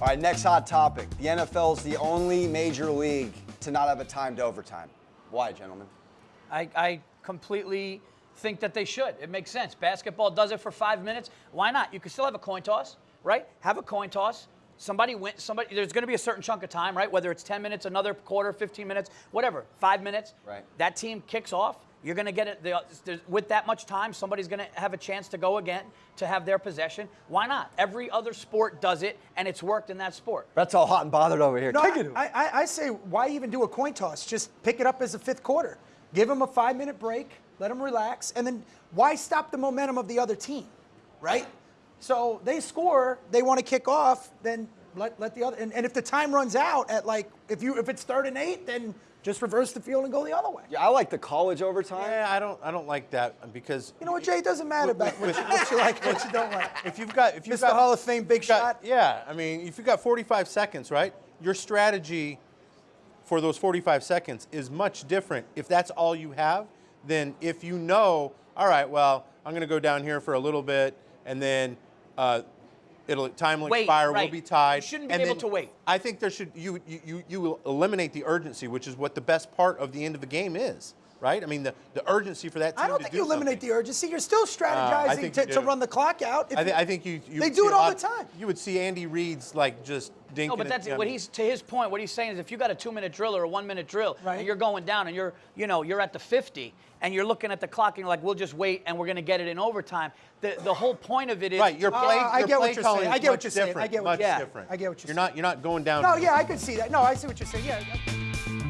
All right, next hot topic. The NFL is the only major league to not have a timed overtime. Why, gentlemen? I, I completely think that they should. It makes sense. Basketball does it for five minutes. Why not? You can still have a coin toss, right? Have a coin toss. Somebody wins. Somebody. There's going to be a certain chunk of time, right? Whether it's 10 minutes, another quarter, 15 minutes, whatever. Five minutes. Right. That team kicks off. You're going to get it the, with that much time. Somebody's going to have a chance to go again to have their possession. Why not? Every other sport does it, and it's worked in that sport. That's all hot and bothered over here. No, Take it. I, I, I say, why even do a coin toss? Just pick it up as a fifth quarter. Give them a five minute break, let them relax, and then why stop the momentum of the other team, right? So they score, they want to kick off, then let, let the other, and, and if the time runs out at like, if you if it's third and eight, then just reverse the field and go the other way. Yeah, I like the college overtime. Yeah, I don't. I don't like that because You know what, Jay? It doesn't matter about what you, what you like, what you don't like. if you've got if you've Mr. got Hall of Fame big got- shot. Yeah, I mean, if you've got 45 seconds, right? Your strategy for those 45 seconds is much different if that's all you have than if you know, all right, well, I'm going to go down here for a little bit and then uh, it'll time will Wait, expire, right. we'll be tied. You shouldn't be and able to wait. I think there should you you you you will eliminate the urgency, which is what the best part of the end of the game is, right? I mean, the, the urgency for that team I don't to think do you eliminate something. the urgency. You're still strategizing think to, you to run the clock out. If I, th- I think you, you They do it all lot- the time. You would see Andy Reid's like just dinking. No, but that's you what he's to his point. What he's saying is, if you got a two-minute drill or a one-minute drill, Right. and you're going down, and you're, you know, you're at the 50, and you're looking at the clock, and you're like, we'll just wait, and we're going to get it in overtime. The the whole point of it is right. Your Uh, play, I your get what you're calling saying. I get what you're saying. I get what much you're- different. I get what you're You're not you're not going down. No, yeah, I could see that. No, I see what you're saying. Yeah.